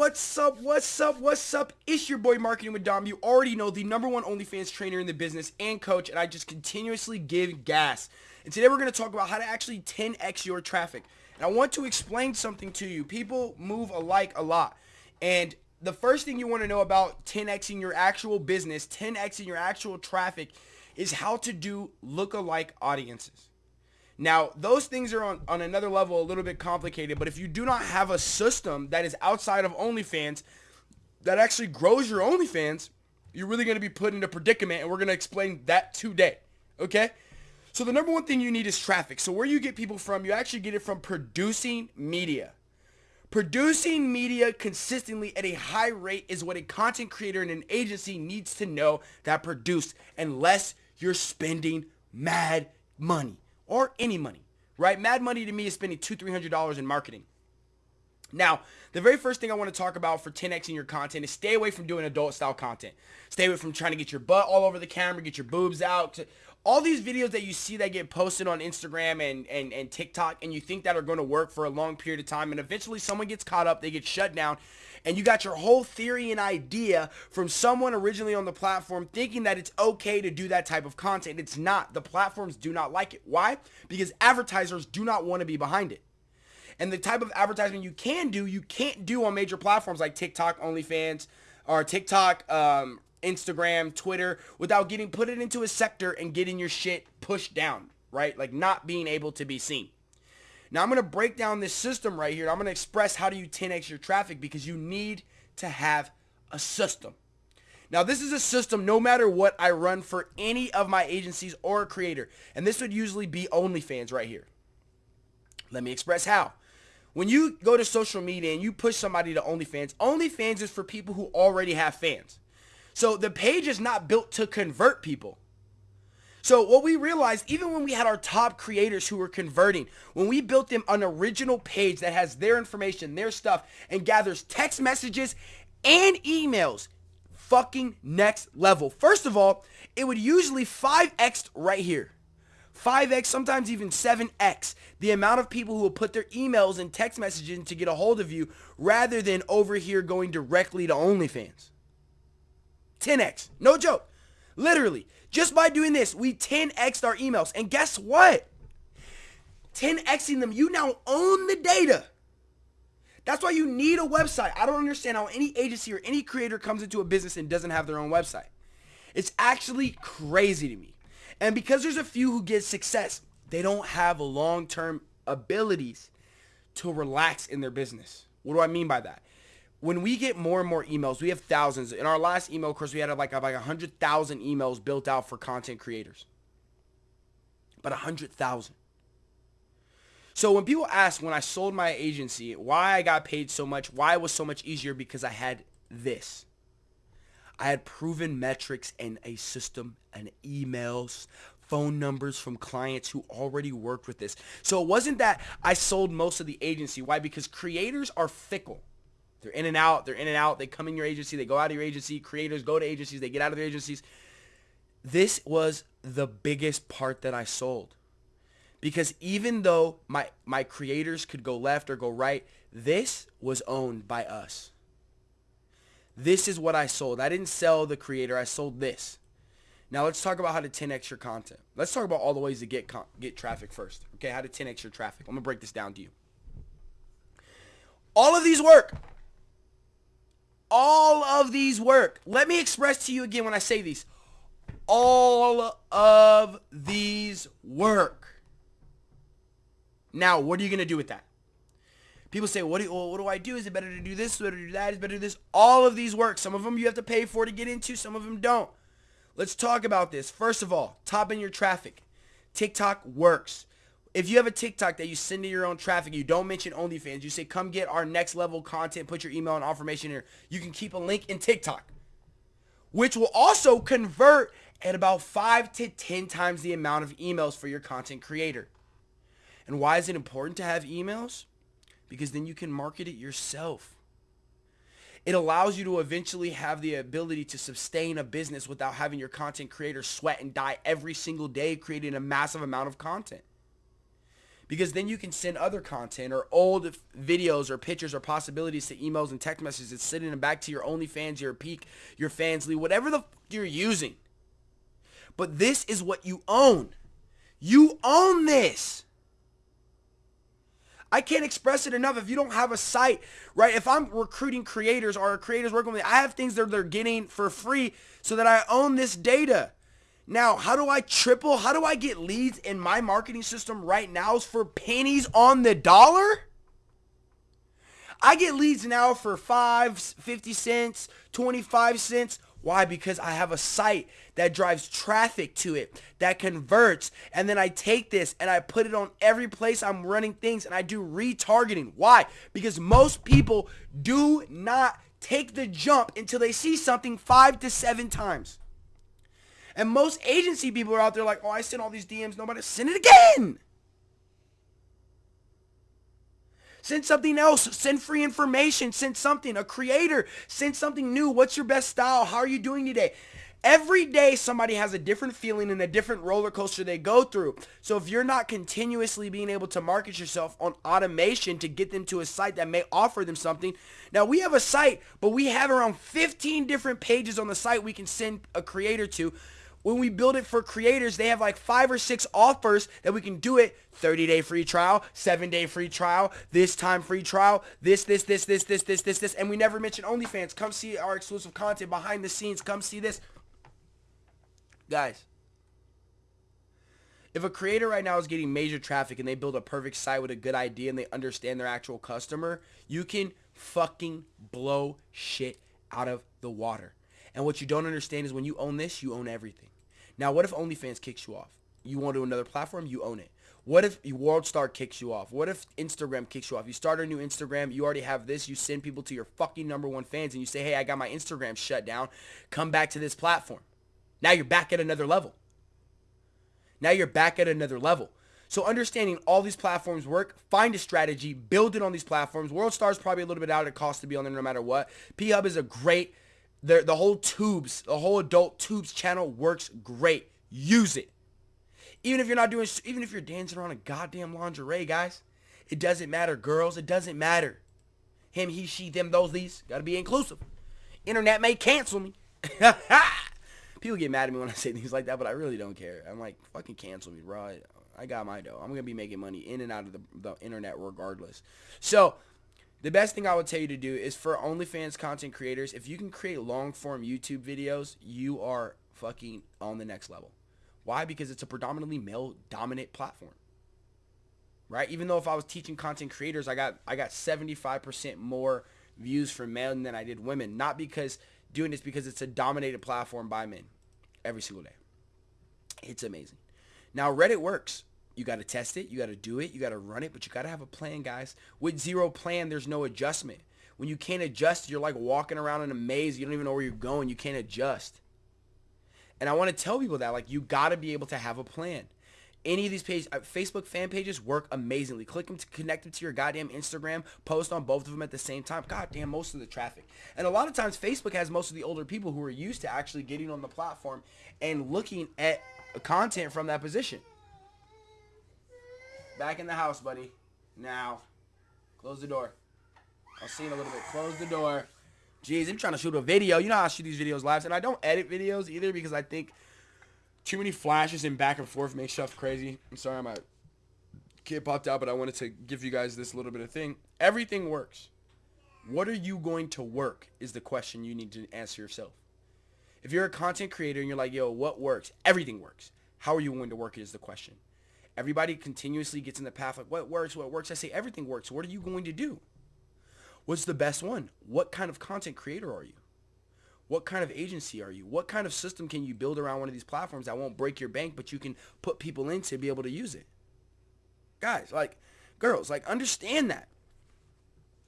What's up? What's up? What's up? It's your boy Marketing with Dom. You already know the number one OnlyFans trainer in the business and coach, and I just continuously give gas. And today we're going to talk about how to actually 10x your traffic. And I want to explain something to you. People move alike a lot. And the first thing you want to know about 10xing your actual business, 10xing your actual traffic, is how to do look-alike audiences. Now, those things are on, on another level a little bit complicated, but if you do not have a system that is outside of OnlyFans that actually grows your OnlyFans, you're really going to be put in a predicament, and we're going to explain that today, okay? So the number one thing you need is traffic. So where you get people from, you actually get it from producing media. Producing media consistently at a high rate is what a content creator and an agency needs to know that produce unless you're spending mad money or any money, right? Mad money to me is spending two, three hundred dollars in marketing. Now, the very first thing I want to talk about for 10xing your content is stay away from doing adult style content. Stay away from trying to get your butt all over the camera, get your boobs out. All these videos that you see that get posted on Instagram and, and, and TikTok and you think that are going to work for a long period of time and eventually someone gets caught up, they get shut down and you got your whole theory and idea from someone originally on the platform thinking that it's okay to do that type of content. It's not. The platforms do not like it. Why? Because advertisers do not want to be behind it. And the type of advertisement you can do, you can't do on major platforms like TikTok, OnlyFans, or TikTok, um, Instagram, Twitter, without getting put it into a sector and getting your shit pushed down, right? Like not being able to be seen. Now I'm going to break down this system right here. I'm going to express how do you 10x your traffic because you need to have a system. Now this is a system no matter what I run for any of my agencies or a creator. And this would usually be OnlyFans right here. Let me express how. When you go to social media and you push somebody to OnlyFans, OnlyFans is for people who already have fans. So the page is not built to convert people. So what we realized, even when we had our top creators who were converting, when we built them an original page that has their information, their stuff, and gathers text messages and emails, fucking next level. First of all, it would usually 5x right here. 5x, sometimes even 7x, the amount of people who will put their emails and text messages in to get a hold of you rather than over here going directly to OnlyFans. 10x. No joke. Literally. Just by doing this, we 10xed our emails. And guess what? 10xing them, you now own the data. That's why you need a website. I don't understand how any agency or any creator comes into a business and doesn't have their own website. It's actually crazy to me. And because there's a few who get success, they don't have long-term abilities to relax in their business. What do I mean by that? When we get more and more emails, we have thousands. In our last email course, we had like like 100,000 emails built out for content creators. But a 100,000. So when people ask when I sold my agency, why I got paid so much, why it was so much easier because I had this. I had proven metrics and a system and emails, phone numbers from clients who already worked with this. So it wasn't that I sold most of the agency. Why? Because creators are fickle. They're in and out. They're in and out. They come in your agency. They go out of your agency. Creators go to agencies. They get out of their agencies. This was the biggest part that I sold. Because even though my, my creators could go left or go right, this was owned by us. This is what I sold. I didn't sell the creator. I sold this. Now let's talk about how to 10x your content. Let's talk about all the ways to get get traffic first. Okay, how to 10x your traffic. I'm going to break this down to you. All of these work all of these work. Let me express to you again when I say these. All of these work. Now, what are you going to do with that? People say, what do, well, what do I do? Is it better to do this? Is better to do that? Is it better to do this? All of these work. Some of them you have to pay for to get into. Some of them don't. Let's talk about this. First of all, top in your traffic. TikTok works. If you have a TikTok that you send to your own traffic, you don't mention OnlyFans, you say, come get our next level content, put your email and information here. You can keep a link in TikTok, which will also convert at about 5 to 10 times the amount of emails for your content creator. And why is it important to have emails? Because then you can market it yourself. It allows you to eventually have the ability to sustain a business without having your content creator sweat and die every single day creating a massive amount of content because then you can send other content or old videos or pictures or possibilities to emails and text messages and sending them back to your OnlyFans, your Peak, your Fansly, whatever the f- you're using. But this is what you own. You own this. I can't express it enough. If you don't have a site, right? If I'm recruiting creators or creators working with me, I have things that they're getting for free so that I own this data. Now, how do I triple? How do I get leads in my marketing system right now is for pennies on the dollar? I get leads now for 5, 50 cents, 25 cents. Why? Because I have a site that drives traffic to it, that converts, and then I take this and I put it on every place I'm running things and I do retargeting. Why? Because most people do not take the jump until they see something five to seven times. And most agency people are out there like, oh, I sent all these DMs. Nobody send it again. Send something else. Send free information. Send something. A creator. Send something new. What's your best style? How are you doing today? Every day somebody has a different feeling and a different roller coaster they go through. So if you're not continuously being able to market yourself on automation to get them to a site that may offer them something. Now we have a site, but we have around 15 different pages on the site we can send a creator to when we build it for creators, they have like five or six offers that we can do it 30 day free trial, seven day free trial, this time free trial, this, this, this, this, this, this, this, this. And we never mention OnlyFans. Come see our exclusive content behind the scenes. Come see this. Guys, if a creator right now is getting major traffic and they build a perfect site with a good idea and they understand their actual customer, you can fucking blow shit out of the water. And what you don't understand is when you own this, you own everything. Now, what if OnlyFans kicks you off? You want to another platform, you own it. What if WorldStar kicks you off? What if Instagram kicks you off? You start a new Instagram, you already have this, you send people to your fucking number one fans and you say, hey, I got my Instagram shut down. Come back to this platform. Now you're back at another level. Now you're back at another level. So understanding all these platforms work, find a strategy, build it on these platforms. WorldStar is probably a little bit out of cost to be on there no matter what. P-Hub is a great the, the whole tubes, the whole adult tubes channel works great. Use it. Even if you're not doing, even if you're dancing around a goddamn lingerie, guys, it doesn't matter. Girls, it doesn't matter. Him, he, she, them, those, these. Gotta be inclusive. Internet may cancel me. People get mad at me when I say things like that, but I really don't care. I'm like, fucking cancel me, bro. I, I got my dough. I'm gonna be making money in and out of the, the internet regardless. So the best thing I would tell you to do is for OnlyFans content creators, if you can create long form YouTube videos, you are fucking on the next level. Why? Because it's a predominantly male dominant platform. Right? Even though if I was teaching content creators, I got I got 75% more views from men than I did women. Not because doing this because it's a dominated platform by men every single day. It's amazing. Now Reddit works. You got to test it. You got to do it. You got to run it, but you got to have a plan, guys. With zero plan, there's no adjustment. When you can't adjust, you're like walking around in a maze. You don't even know where you're going. You can't adjust. And I want to tell people that, like, you got to be able to have a plan. Any of these pages, uh, Facebook fan pages work amazingly. Click them to connect them to your goddamn Instagram. Post on both of them at the same time. Goddamn, most of the traffic. And a lot of times, Facebook has most of the older people who are used to actually getting on the platform and looking at content from that position. Back in the house, buddy. Now. Close the door. I'll see you in a little bit. Close the door. Jeez, I'm trying to shoot a video. You know how I shoot these videos live. And I don't edit videos either because I think too many flashes and back and forth makes stuff crazy. I'm sorry my kid popped out, but I wanted to give you guys this little bit of thing. Everything works. What are you going to work is the question you need to answer yourself. If you're a content creator and you're like, yo, what works? Everything works. How are you going to work is the question. Everybody continuously gets in the path like what works, what works. I say everything works. What are you going to do? What's the best one? What kind of content creator are you? What kind of agency are you? What kind of system can you build around one of these platforms that won't break your bank, but you can put people in to be able to use it? Guys, like, girls, like, understand that.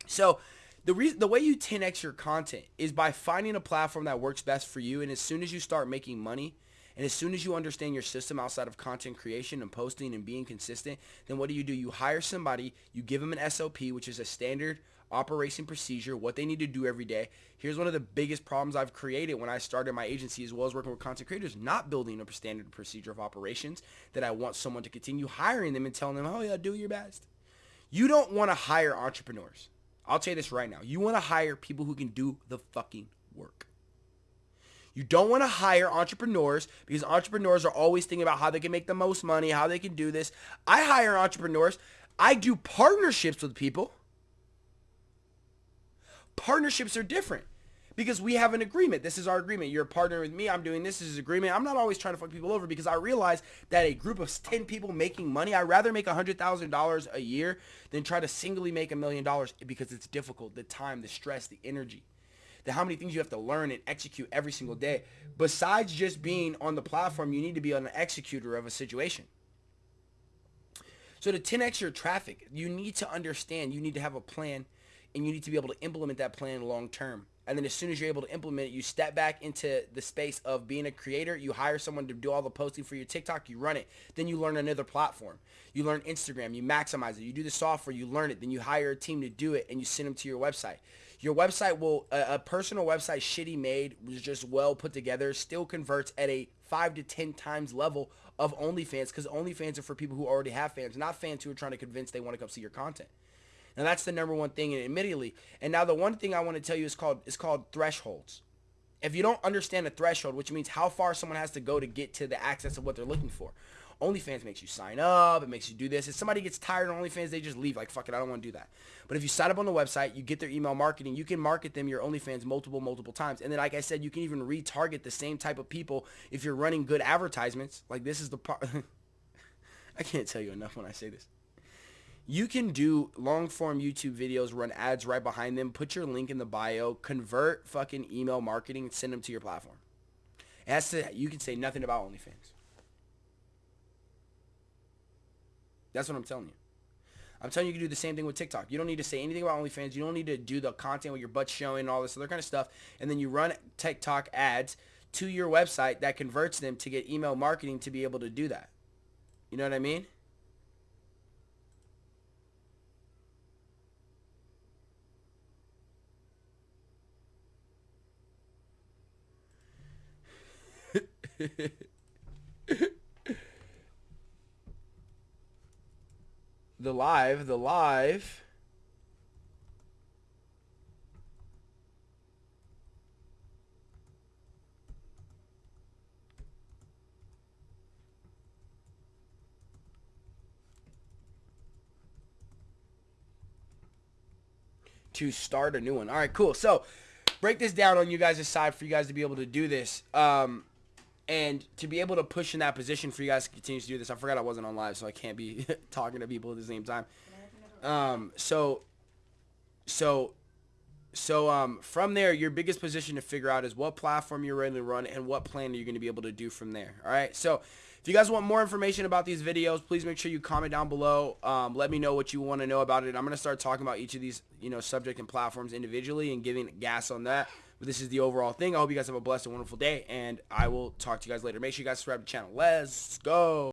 So, the reason, the way you 10x your content is by finding a platform that works best for you. And as soon as you start making money, and as soon as you understand your system outside of content creation and posting and being consistent, then what do you do? You hire somebody, you give them an SOP, which is a standard operation procedure, what they need to do every day. Here's one of the biggest problems I've created when I started my agency as well as working with content creators, not building a standard procedure of operations that I want someone to continue hiring them and telling them, oh yeah, do your best. You don't want to hire entrepreneurs. I'll tell you this right now. You want to hire people who can do the fucking work. You don't want to hire entrepreneurs because entrepreneurs are always thinking about how they can make the most money, how they can do this. I hire entrepreneurs. I do partnerships with people. Partnerships are different because we have an agreement. This is our agreement. You're a partner with me. I'm doing this. This is agreement. I'm not always trying to fuck people over because I realize that a group of 10 people making money, I'd rather make $100,000 a year than try to singly make a million dollars because it's difficult. The time, the stress, the energy the how many things you have to learn and execute every single day. Besides just being on the platform, you need to be an executor of a situation. So to 10x your traffic, you need to understand, you need to have a plan, and you need to be able to implement that plan long term. And then as soon as you're able to implement it, you step back into the space of being a creator. You hire someone to do all the posting for your TikTok. You run it. Then you learn another platform. You learn Instagram. You maximize it. You do the software. You learn it. Then you hire a team to do it, and you send them to your website. Your website will, a, a personal website shitty made, was just well put together, still converts at a 5 to 10 times level of OnlyFans because OnlyFans are for people who already have fans, not fans who are trying to convince they want to come see your content. Now that's the number one thing, and immediately. and now the one thing I want to tell you is called is called thresholds. If you don't understand a threshold, which means how far someone has to go to get to the access of what they're looking for, OnlyFans makes you sign up. It makes you do this. If somebody gets tired of OnlyFans, they just leave. Like, fuck it, I don't want to do that. But if you sign up on the website, you get their email marketing, you can market them your OnlyFans multiple, multiple times. And then, like I said, you can even retarget the same type of people if you're running good advertisements. Like, this is the part. I can't tell you enough when I say this. You can do long form YouTube videos, run ads right behind them, put your link in the bio, convert fucking email marketing, and send them to your platform. As to, you can say nothing about OnlyFans. That's what I'm telling you. I'm telling you, you can do the same thing with TikTok. You don't need to say anything about OnlyFans. You don't need to do the content with your butt showing and all this other kind of stuff. And then you run TikTok ads to your website that converts them to get email marketing to be able to do that. You know what I mean? the live, the live. To start a new one. All right, cool. So break this down on you guys' side for you guys to be able to do this. Um, and to be able to push in that position for you guys to continue to do this, I forgot I wasn't on live, so I can't be talking to people at the same time. Um, so, so, so um, from there, your biggest position to figure out is what platform you're ready to run and what plan are you going to be able to do from there. All right. So if you guys want more information about these videos, please make sure you comment down below. Um, let me know what you want to know about it. I'm going to start talking about each of these, you know, subject and platforms individually and giving gas on that. But this is the overall thing. I hope you guys have a blessed and wonderful day, and I will talk to you guys later. Make sure you guys subscribe to the channel. Let's go.